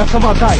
Автомат дай.